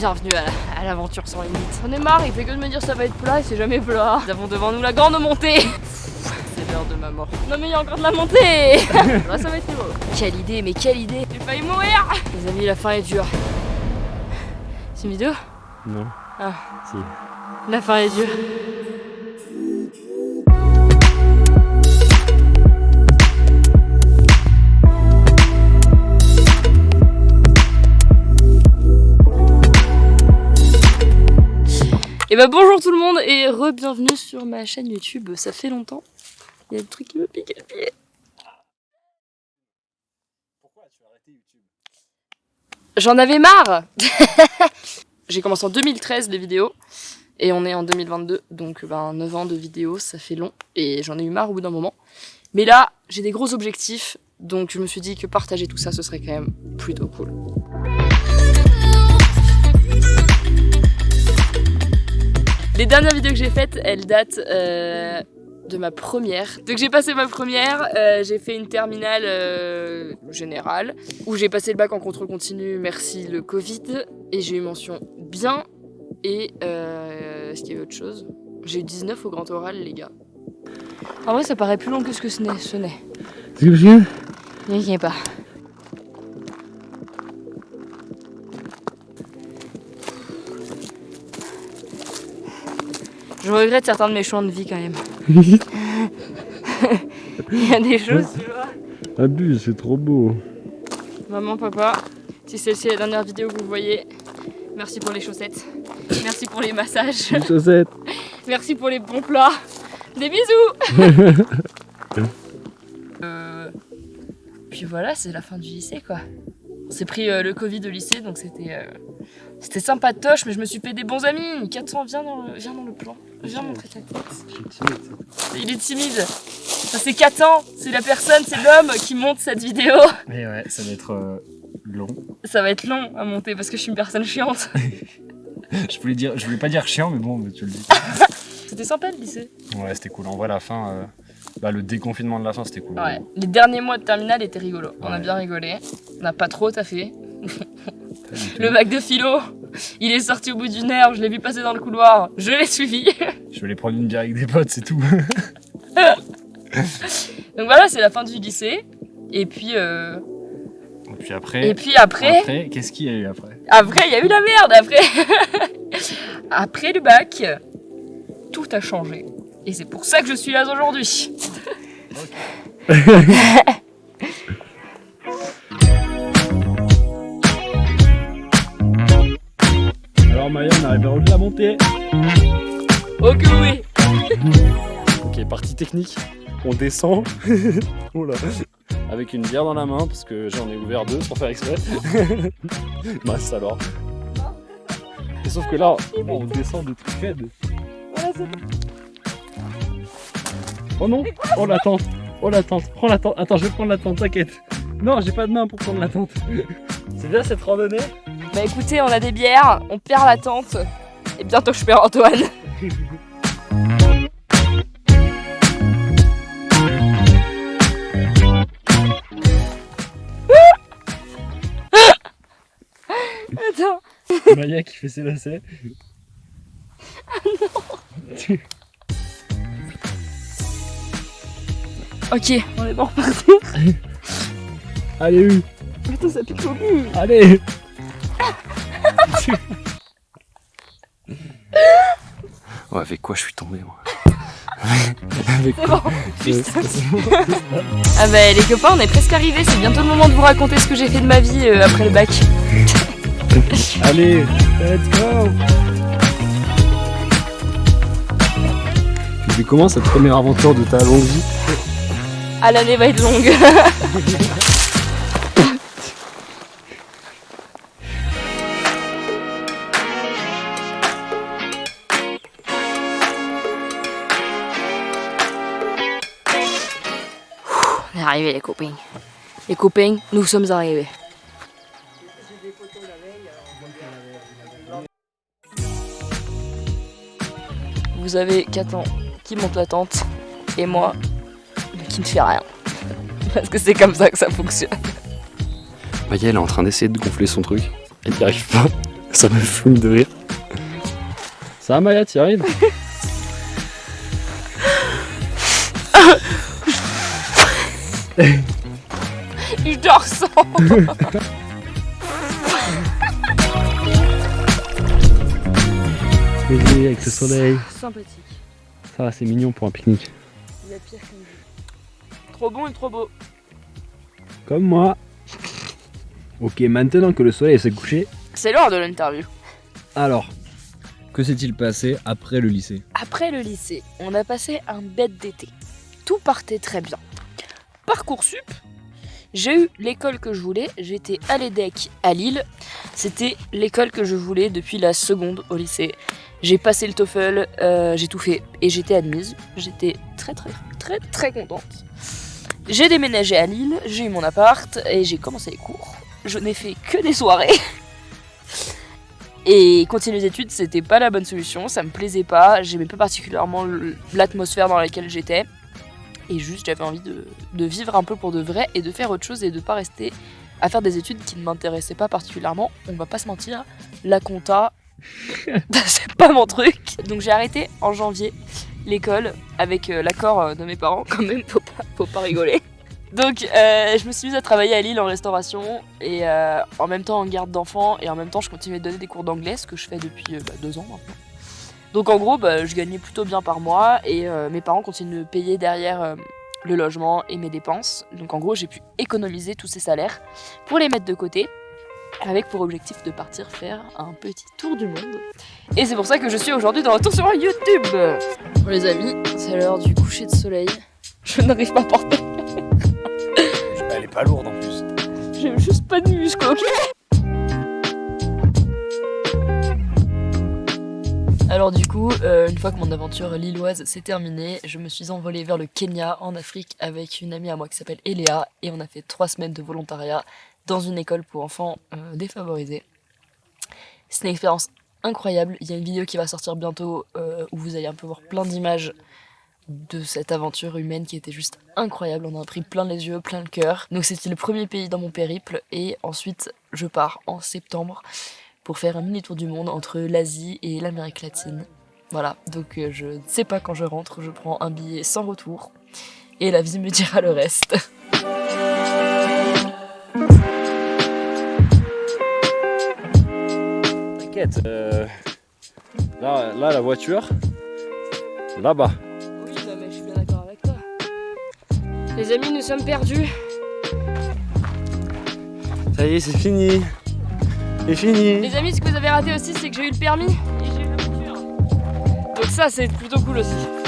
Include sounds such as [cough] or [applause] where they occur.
Bienvenue à l'aventure sans limite. On est marre, il fait que de me dire ça va être plat et c'est jamais plat. Nous avons devant nous la grande montée. C'est l'heure de ma mort. Non mais il y a encore de la montée [laughs] Là ça va être. Quelle idée, mais quelle idée J'ai failli mourir Les amis, la fin est dure. C'est une vidéo? Non. Ah. Si. La fin est dure. Et bah bonjour tout le monde et re-bienvenue sur ma chaîne YouTube, ça fait longtemps. Il y a des trucs qui me piquent le pied. Pourquoi tu as arrêté YouTube? J'en avais marre [laughs] J'ai commencé en 2013 les vidéos et on est en 2022 donc ben 9 ans de vidéos ça fait long et j'en ai eu marre au bout d'un moment. Mais là j'ai des gros objectifs donc je me suis dit que partager tout ça ce serait quand même plutôt cool. Les dernières vidéos que j'ai faites, elles datent euh, de ma première. Donc j'ai passé ma première, euh, j'ai fait une terminale euh, générale, où j'ai passé le bac en contrôle continu, merci le Covid, et j'ai eu mention bien, et est-ce qu'il y avait autre chose? J'ai eu 19 au grand oral, les gars. En vrai, ça paraît plus long que ce que ce n'est. Ce n'est. C'est que je N'y pas. Je regrette certains de mes choix de vie quand même. [laughs] Il y a des choses, tu vois. Abuse, c'est trop beau. Maman, papa, si celle-ci est la dernière vidéo que vous voyez, merci pour les chaussettes. Merci pour les massages. Les chaussettes. [laughs] Merci pour les bons plats. Des bisous [laughs] euh, Puis voilà, c'est la fin du lycée quoi. On s'est pris euh, le Covid au lycée, donc c'était euh, c'était sympa de toche, mais je me suis fait des bons amis. 400, viens dans le, viens dans le plan. Viens montrer ta tête. Il est timide. Ça c'est 4 ans, c'est la personne, c'est l'homme qui monte cette vidéo. Mais ouais, ça va être euh, long. Ça va être long à monter parce que je suis une personne chiante. [laughs] je voulais dire, je voulais pas dire chiant, mais bon, mais tu le dis. [laughs] c'était sympa le lycée. Ouais, c'était cool. En vrai, la fin, euh, bah, le déconfinement de la fin, c'était cool. Ouais. Les derniers mois de terminale étaient rigolos. On a bien rigolé. On n'a pas trop taffé. [laughs] Le bac de philo, [laughs] il est sorti au bout d'une heure, je l'ai vu passer dans le couloir, je l'ai suivi. [laughs] Je aller prendre une bière avec des potes, c'est tout. [laughs] Donc voilà, c'est la fin du lycée. Et puis, euh, Et puis après, et puis après, après qu'est-ce qu'il y a eu après? Après, il y a eu la merde. Après, après le bac, tout a changé. Et c'est pour ça que je suis là aujourd'hui. Alors Maya, on arrive haut de la montée. Ok, oui. [laughs] Ok, partie technique. On descend. [laughs] oh là. Avec une bière dans la main, parce que j'en ai ouvert deux pour faire exprès. [laughs] Mince alors. Et sauf que là, on descend de trucs raides. Oh non Oh la tente Oh la tente Prends la tente Attends, je vais prendre la tente, t'inquiète. Non, j'ai pas de main pour prendre la tente. C'est bien cette randonnée Bah écoutez, on a des bières, on perd la tente. Et bientôt je perds Antoine. [laughs] Attends. Maya qui fait ses lacets. Ok, on est bon reparti. [laughs] Allez, U Attends, ça pique au cul. Allez Oh, avec quoi je suis tombé moi Avec bon. Ah bah les copains, on est presque arrivés. C'est bientôt le moment de vous raconter ce que j'ai fait de ma vie euh, après le bac. [laughs] Allez, let's go Tu fais comment cette première aventure de ta longue vie? Ah l'année va être longue. [laughs] arrivés les copains. Les copains, nous sommes arrivés. Vous avez Catan qui monte la tente et moi qui ne fait rien. [laughs] Parce que c'est comme ça que ça fonctionne. Maya elle est en train d'essayer de gonfler son truc. Elle n'y arrive pas. Ça me fume de rire. Ça va Maya, t'y arrives? [laughs] Je te ressens avec le soleil. Sympathique. Ça va, c'est mignon pour un pique-nique. Il y a pire comme vous. Trop bon et trop beau. Comme moi. Ok, maintenant que le soleil s'est couché, C'est l'heure de l'interview. Alors, que s'est-il passé après le lycée? Après le lycée, on a passé un bête d'été. Tout partait très bien. Parcoursup, j'ai eu l'école que je voulais, j'étais à l'EDEC à Lille. C'était l'école que je voulais depuis la seconde au lycée. J'ai passé le TOEFL, euh, j'ai tout fait et j'étais admise. J'étais très très très très contente. J'ai déménagé à Lille, j'ai eu mon appart et j'ai commencé les cours. Je n'ai fait que des soirées. Et continuer les études, c'était pas la bonne solution, ça me plaisait pas, j'aimais pas particulièrement l'atmosphère dans laquelle j'étais. Et juste, j'avais envie de, de vivre un peu pour de vrai et de faire autre chose et de pas rester à faire des études qui ne m'intéressaient pas particulièrement. On va pas se mentir, la compta, [laughs] [laughs] c'est pas mon truc. Donc j'ai arrêté en janvier l'école avec euh, l'accord euh, de mes parents, quand même, faut pas, faut pas rigoler. Donc euh, je me suis mise à travailler à Lille en restauration et euh, en même temps en garde d'enfants et en même temps je continuais de donner des cours d'anglais, ce que je fais depuis euh, bah, deux ans maintenant. Donc en gros, bah, je gagnais plutôt bien par mois et euh, mes parents continuent de payer derrière euh, le logement et mes dépenses. Donc en gros, j'ai pu économiser tous ces salaires pour les mettre de côté avec pour objectif de partir faire un petit tour du monde. Et c'est pour ça que je suis aujourd'hui de retour sur YouTube. Bon les amis, c'est l'heure du coucher de soleil. Je n'arrive pas à porter. Elle est pas lourde en plus. J'ai juste pas de muscle, ok Alors du coup, euh, une fois que mon aventure lilloise s'est terminée, je me suis envolée vers le Kenya en Afrique avec une amie à moi qui s'appelle Eléa et on a fait trois semaines de volontariat dans une école pour enfants euh, défavorisés. C'est une expérience incroyable. Il y a une vidéo qui va sortir bientôt euh, où vous allez un peu voir plein d'images de cette aventure humaine qui était juste incroyable. On a pris plein les yeux, plein le cœur. Donc c'était le premier pays dans mon périple et ensuite je pars en septembre pour faire un mini tour du monde entre l'Asie et l'Amérique latine. Voilà, donc euh, je ne sais pas quand je rentre, je prends un billet sans retour et la vie me dira le reste. [laughs] T'inquiète. euh, Là, là, la voiture. Là-bas. Oui, mais je suis bien d'accord avec toi. Les amis, nous sommes perdus. Ça y est, c'est fini. C'est fini. Les amis, ce que vous avez raté aussi, c'est que j'ai eu le permis et j'ai eu la voiture. Donc ça, c'est plutôt cool aussi.